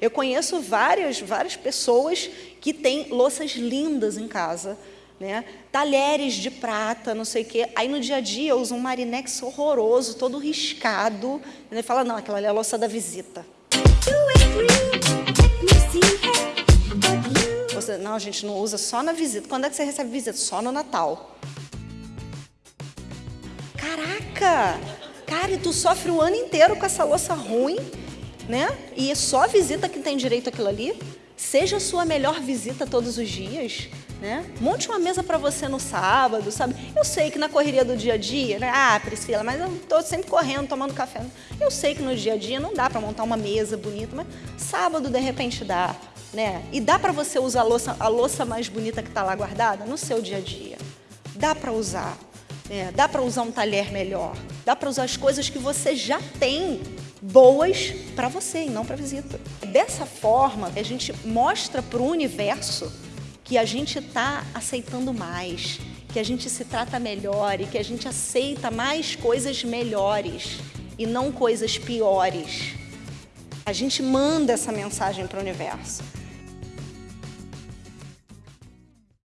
Eu conheço várias, várias pessoas que têm louças lindas em casa, né? talheres de prata, não sei o quê. Aí no dia a dia usa um marinex horroroso, todo riscado. E ele fala, não, aquela é a louça da visita. Você, não, a gente não usa só na visita. Quando é que você recebe visita? Só no Natal. Caraca! Cara, e tu sofre o ano inteiro com essa louça ruim né? E é só visita que tem direito àquilo ali. Seja a sua melhor visita todos os dias, né? Monte uma mesa para você no sábado, sabe? Eu sei que na correria do dia a dia, né? Ah, Priscila, mas eu estou sempre correndo, tomando café. Eu sei que no dia a dia não dá para montar uma mesa bonita, mas sábado de repente dá, né? E dá para você usar a louça, a louça mais bonita que está lá guardada no seu dia a dia. Dá para usar, né? Dá para usar um talher melhor. Dá para usar as coisas que você já tem boas para você e não para a visita. Dessa forma, a gente mostra para o universo que a gente está aceitando mais, que a gente se trata melhor e que a gente aceita mais coisas melhores e não coisas piores. A gente manda essa mensagem para o universo.